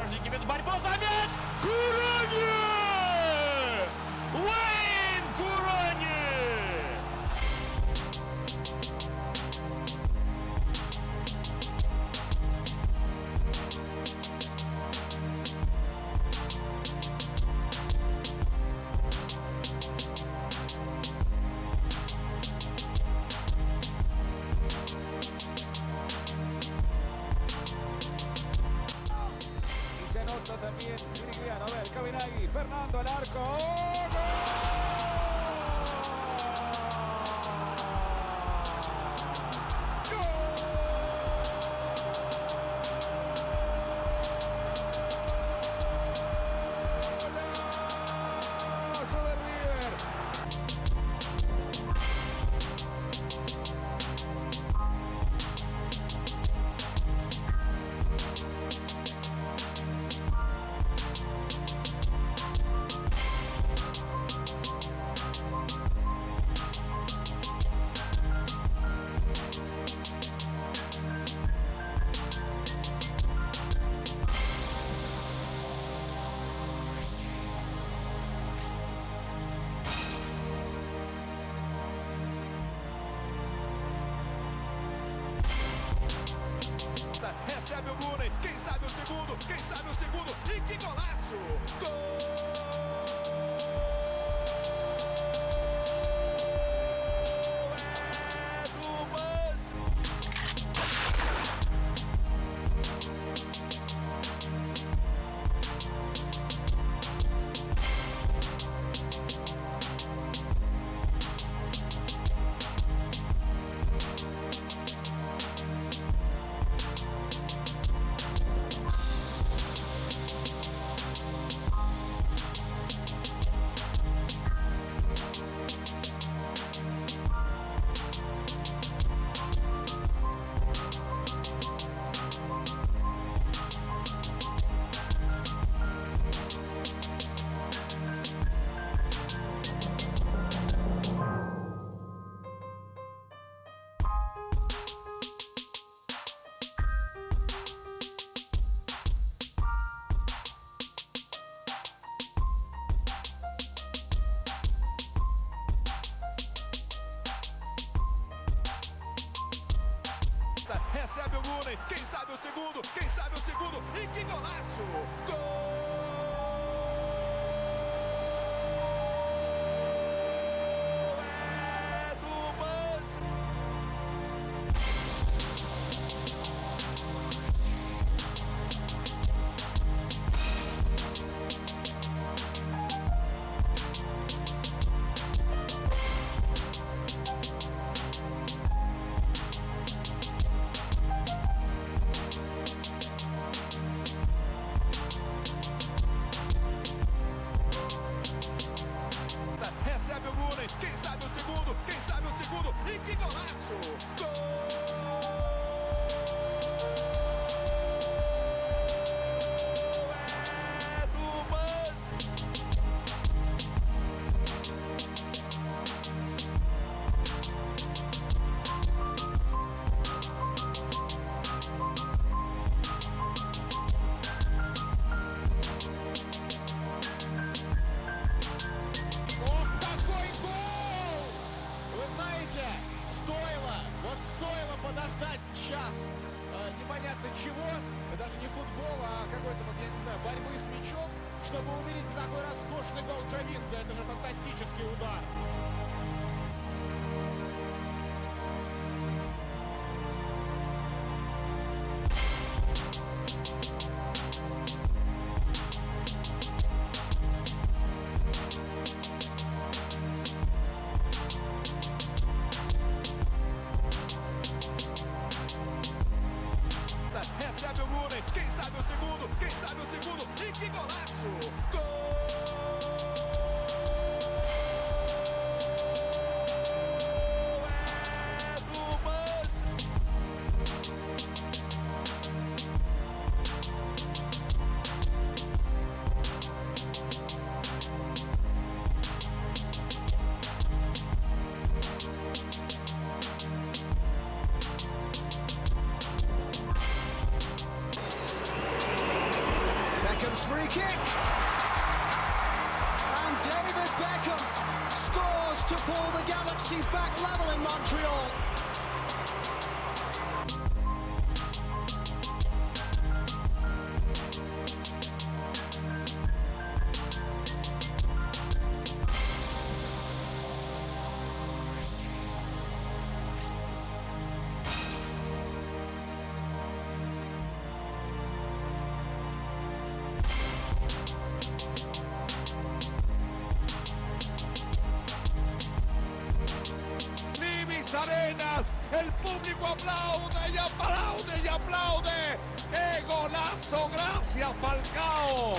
внедорожники ведут борьбу за мяч. Курани! Уэйн Fernando al arco. ¡Oh, Kiko, vai! Quem sabe o segundo, quem sabe o segundo, e que golaço! Gol подождать час э, непонятно чего, даже не футбола, а какой-то вот, я не знаю, борьбы с мячом, чтобы увидеть такой роскошный гол Джавинга. Это же фантастический удар. Kick. And David Beckham scores to pull the Galaxy back level in Montreal. El público aplaude y aplaude y aplaude. ¡Qué golazo! Gracias, Falcao.